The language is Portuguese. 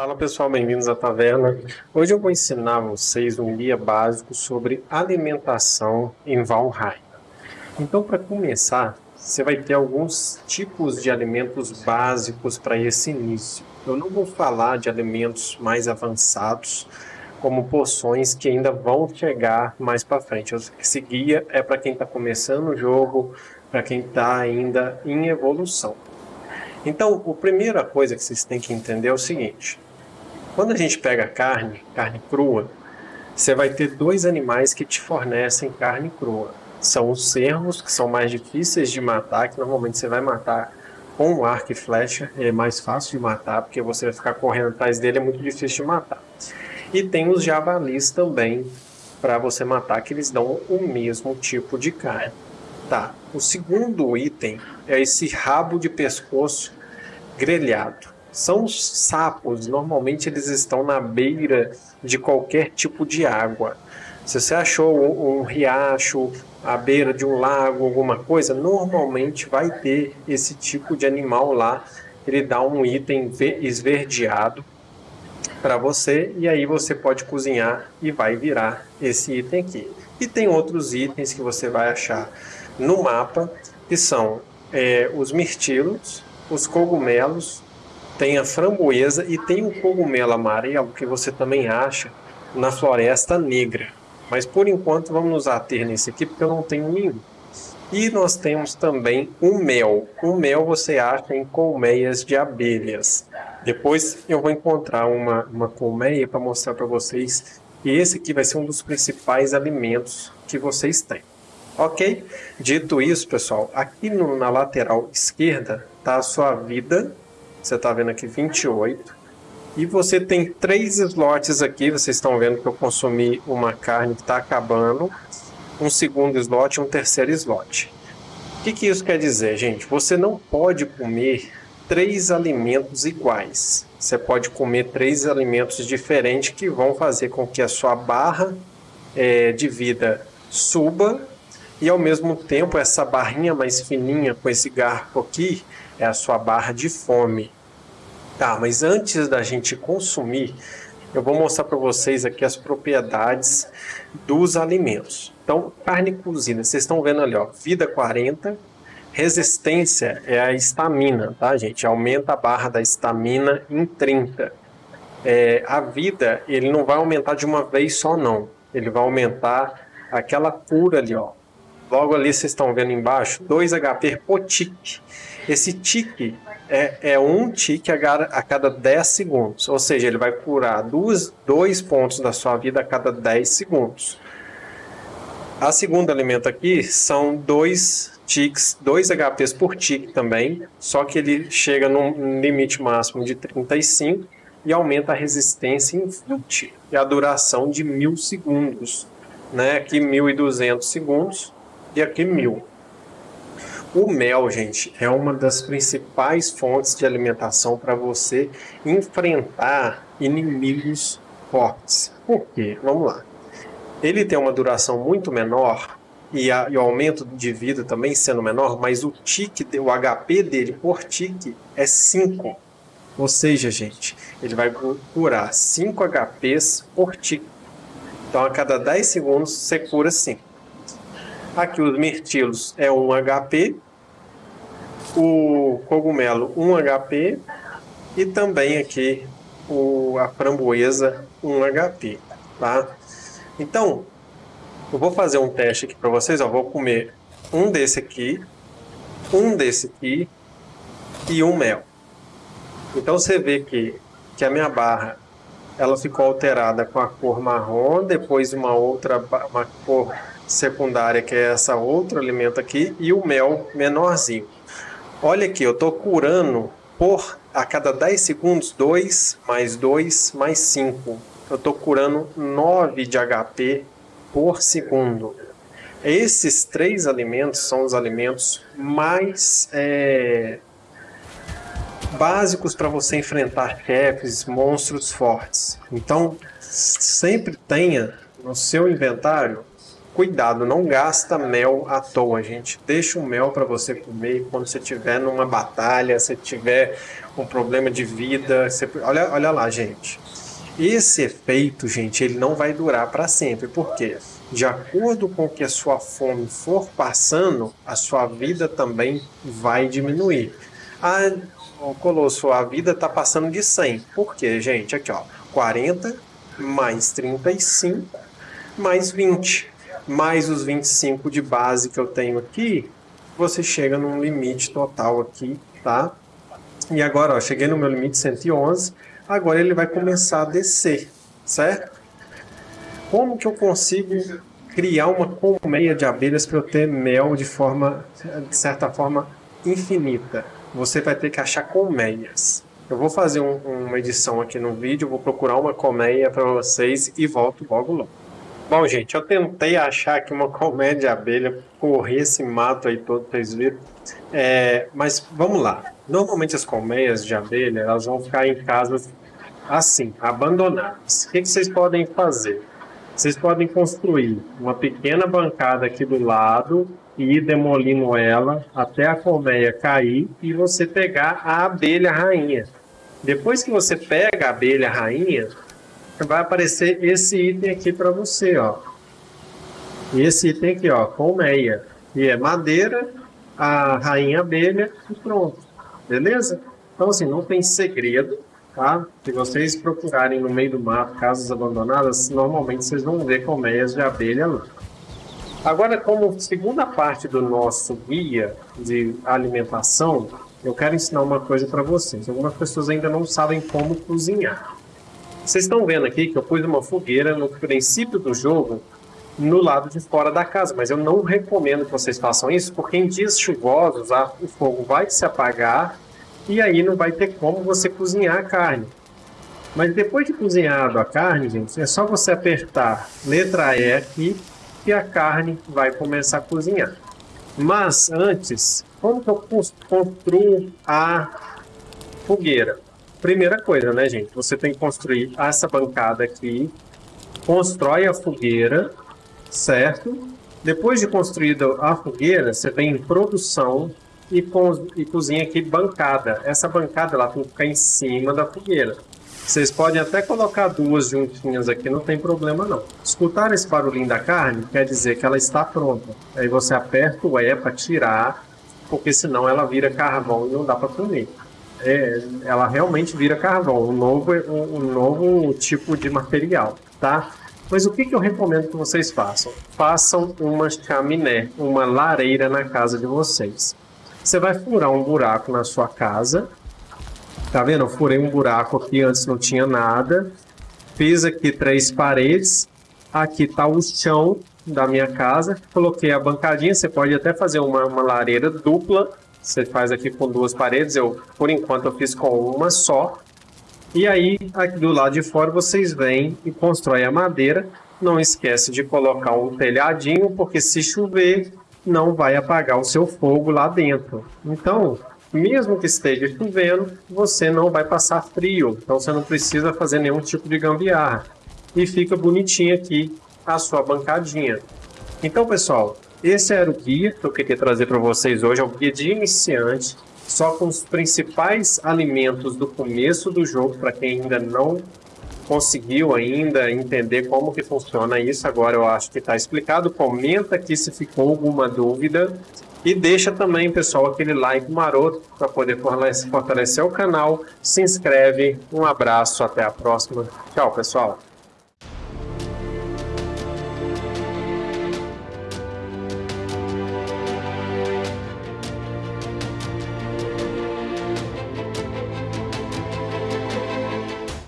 Fala pessoal, bem-vindos à taverna. Hoje eu vou ensinar vocês um guia básico sobre alimentação em Valheim. Então, para começar, você vai ter alguns tipos de alimentos básicos para esse início. Eu não vou falar de alimentos mais avançados, como poções que ainda vão chegar mais para frente. Esse guia é para quem está começando o jogo, para quem está ainda em evolução. Então, a primeira coisa que vocês têm que entender é o seguinte: quando a gente pega carne, carne crua, você vai ter dois animais que te fornecem carne crua. São os cervos, que são mais difíceis de matar, que normalmente você vai matar com arco e flecha, é mais fácil de matar, porque você vai ficar correndo atrás dele, é muito difícil de matar. E tem os javalis também, para você matar, que eles dão o mesmo tipo de carne. Tá, o segundo item é esse rabo de pescoço grelhado. São sapos, normalmente eles estão na beira de qualquer tipo de água. Se você achou um, riacho, à beira de um lago, alguma coisa, normalmente vai ter esse tipo de animal lá. Ele dá um item esverdeado para você e aí você pode cozinhar e vai virar esse item aqui. E tem outros itens que você vai achar no mapa que são é, os mirtilos, os cogumelos, tem a framboesa e tem o cogumelo amarelo que você também acha na floresta negra. Mas por enquanto vamos nos ater nesse aqui porque eu não tenho nenhum. E nós temos também o mel. O mel você acha em colmeias de abelhas. Depois eu vou encontrar uma, uma colmeia para mostrar para vocês. E esse aqui vai ser um dos principais alimentos que vocês têm. Ok? Dito isso, pessoal, aqui no, na lateral esquerda está a sua vida você está vendo aqui 28. E você tem três slots aqui. Vocês estão vendo que eu consumi uma carne que está acabando. Um segundo slot e um terceiro slot. O que, que isso quer dizer, gente? Você não pode comer três alimentos iguais. Você pode comer três alimentos diferentes que vão fazer com que a sua barra é, de vida suba e ao mesmo tempo essa barrinha mais fininha com esse garfo aqui é a sua barra de fome. Tá, mas antes da gente consumir, eu vou mostrar para vocês aqui as propriedades dos alimentos. Então, carne cozida, vocês estão vendo ali, ó, vida 40, resistência é a estamina, tá, gente? Aumenta a barra da estamina em 30. É, a vida, ele não vai aumentar de uma vez só, não. Ele vai aumentar aquela cura ali, ó. Logo ali vocês estão vendo embaixo, 2 HP por tique. Esse tique é, é um tique a, cada 10 segundos. Ou seja, ele vai curar dois, dois pontos da sua vida a cada 10 segundos. A segunda alimento aqui são dois tiques, 2 HPs por tique também, só que ele chega num limite máximo de 35 e aumenta a resistência em 20 e a duração de 1000 segundos. Né? Aqui 1200 segundos e aqui 1000. O mel, gente, é uma das principais fontes de alimentação para você enfrentar inimigos fortes. Por quê? Vamos lá. Ele tem uma duração muito menor e, a, e, o aumento de vida também sendo menor, mas o tique, o HP dele por tique é 5. Ou seja, gente, ele vai curar 5 HPs por tique. Então, a cada 10 segundos, você cura 5. Aqui os mirtilos é 1 HP, o cogumelo 1 HP e também aqui o, a framboesa 1 HP, tá? Então, eu vou fazer um teste aqui para vocês, ó, vou comer um desse aqui, um desse aqui e um mel. Então você vê que, que a minha barra ela ficou alterada com a cor marrom, depois uma outra uma cor secundária que é essa outro alimento aqui e o mel menorzinho. Olha aqui, eu estou curando por a cada 10 segundos 2 mais 2 mais 5. Eu estou curando 9 de HP por segundo. Esses três alimentos são os alimentos mais é, básicos para você enfrentar chefes, monstros fortes. Então, sempre tenha no seu inventário cuidado, não gasta mel à toa, gente. Deixa o mel para você comer quando você estiver numa batalha, se tiver um problema de vida. Você... Olha, olha lá, gente. Esse efeito, gente, ele não vai durar para sempre. Por quê? De acordo com que a sua fome for passando, a sua vida também vai diminuir. Ah, Colosso, a vida está passando de 100. Por quê, gente? Aqui, ó. 40 mais 35 mais 20 mais os 25 de base que eu tenho aqui, você chega num limite total aqui, tá? E agora, ó, cheguei no meu limite 111, agora ele vai começar a descer, certo? Como que eu consigo criar uma colmeia de abelhas para eu ter mel de forma, de certa forma, infinita? Você vai ter que achar colmeias. Eu vou fazer um, uma edição aqui no vídeo, vou procurar uma colmeia para vocês e volto logo logo. Bom, gente, eu tentei achar aqui uma colmeia de abelha, correr esse mato aí todo, vocês viram. É, mas vamos lá. Normalmente as colmeias de abelha, elas vão ficar em casas assim, abandonadas. O que, que vocês podem fazer? Vocês podem construir uma pequena bancada aqui do lado e ir demolindo ela até a colmeia cair e você pegar a abelha rainha. Depois que você pega a abelha rainha, vai aparecer esse item aqui para você, ó. Esse item aqui, ó, colmeia. E é madeira, a rainha abelha e pronto. Beleza? Então, assim, não tem segredo, tá? Se vocês procurarem no meio do mato, casas abandonadas, normalmente vocês vão ver colmeias de abelha lá. Agora, como segunda parte do nosso guia de alimentação, eu quero ensinar uma coisa para vocês. Algumas pessoas ainda não sabem como cozinhar. Vocês estão vendo aqui que eu pus uma fogueira no princípio do jogo no lado de fora da casa, mas eu não recomendo que vocês façam isso, porque em dias chuvosos o fogo vai se apagar e aí não vai ter como você cozinhar a carne. Mas depois de cozinhado a carne, gente, é só você apertar letra E aqui e a carne vai começar a cozinhar. Mas antes, como que eu construo a fogueira? Primeira coisa, né, gente? Você tem que construir essa bancada aqui, constrói a fogueira, certo? Depois de construída a fogueira, você vem em produção e, co e cozinha aqui bancada. Essa bancada ela tem que ficar em cima da fogueira. Vocês podem até colocar duas juntinhas aqui, não tem problema não. Escutar esse barulhinho da carne quer dizer que ela está pronta. Aí você aperta o E para tirar, porque senão ela vira carvão e não dá para comer é, ela realmente vira carvão, um novo, um, um novo tipo de material, tá? Mas o que, que eu recomendo que vocês façam? Façam uma chaminé, uma lareira na casa de vocês. Você vai furar um buraco na sua casa. Tá vendo? Eu furei um buraco aqui, antes não tinha nada. Fiz aqui três paredes. Aqui tá o chão da minha casa. Coloquei a bancadinha. Você pode até fazer uma, uma lareira dupla você faz aqui com duas paredes, eu por enquanto eu fiz com uma só. E aí, aqui do lado de fora, vocês vêm e constroem a madeira. Não esquece de colocar um telhadinho, porque se chover, não vai apagar o seu fogo lá dentro. Então, mesmo que esteja chovendo, você não vai passar frio. Então, você não precisa fazer nenhum tipo de gambiarra. E fica bonitinho aqui a sua bancadinha. Então, pessoal, esse era o guia que eu queria trazer para vocês hoje, é o guia de iniciante, só com os principais alimentos do começo do jogo, para quem ainda não conseguiu ainda entender como que funciona isso, agora eu acho que está explicado. Comenta aqui se ficou alguma dúvida e deixa também, pessoal, aquele like maroto para poder fortalecer o canal. Se inscreve, um abraço, até a próxima. Tchau, pessoal.